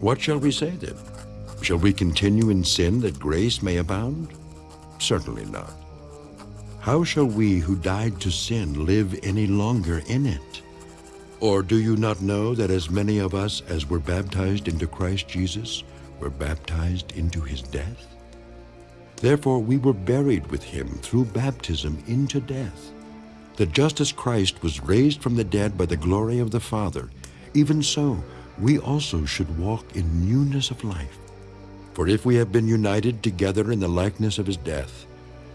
What shall we say then? Shall we continue in sin that grace may abound? Certainly not. How shall we who died to sin live any longer in it? Or do you not know that as many of us as were baptized into Christ Jesus were baptized into his death? Therefore we were buried with him through baptism into death, that just as Christ was raised from the dead by the glory of the Father, even so we also should walk in newness of life. For if we have been united together in the likeness of his death,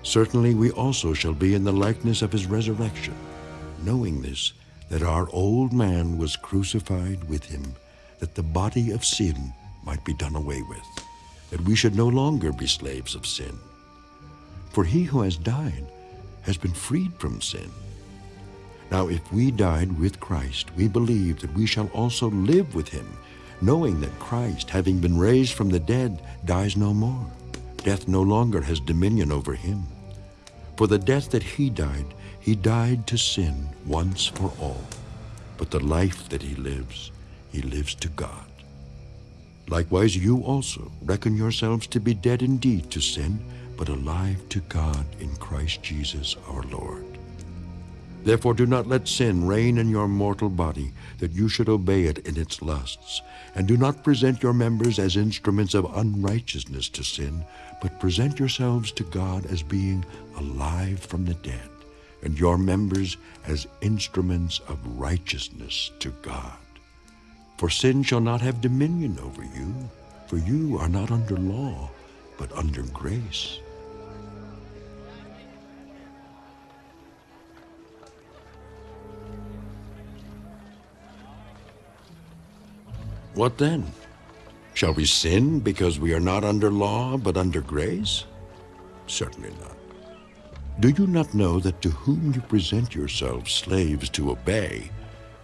certainly we also shall be in the likeness of his resurrection, knowing this, that our old man was crucified with him, that the body of sin might be done away with, that we should no longer be slaves of sin. For he who has died has been freed from sin. Now if we died with Christ, we believe that we shall also live with him, knowing that Christ, having been raised from the dead, dies no more. Death no longer has dominion over him. For the death that he died, he died to sin once for all. But the life that he lives, he lives to God. Likewise you also reckon yourselves to be dead indeed to sin, but alive to God in Christ Jesus our Lord. Therefore do not let sin reign in your mortal body, that you should obey it in its lusts. And do not present your members as instruments of unrighteousness to sin, but present yourselves to God as being alive from the dead, and your members as instruments of righteousness to God. For sin shall not have dominion over you, for you are not under law, but under grace. What then? Shall we sin because we are not under law, but under grace? Certainly not. Do you not know that to whom you present yourselves slaves to obey,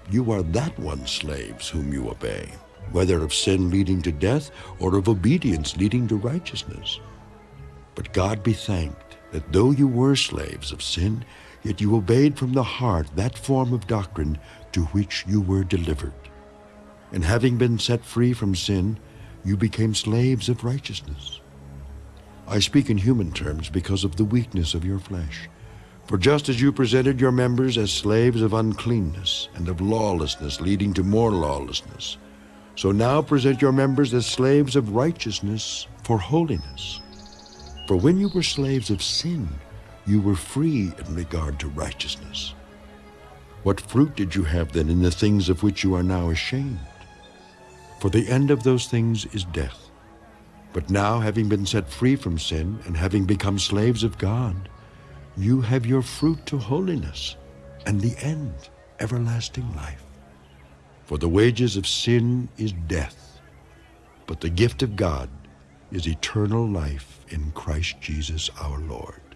you are that one slaves whom you obey, whether of sin leading to death or of obedience leading to righteousness? But God be thanked that though you were slaves of sin, yet you obeyed from the heart that form of doctrine to which you were delivered. And having been set free from sin, you became slaves of righteousness. I speak in human terms because of the weakness of your flesh. For just as you presented your members as slaves of uncleanness and of lawlessness leading to more lawlessness, so now present your members as slaves of righteousness for holiness. For when you were slaves of sin, you were free in regard to righteousness. What fruit did you have then in the things of which you are now ashamed? For the end of those things is death. But now, having been set free from sin and having become slaves of God, you have your fruit to holiness, and the end, everlasting life. For the wages of sin is death, but the gift of God is eternal life in Christ Jesus our Lord.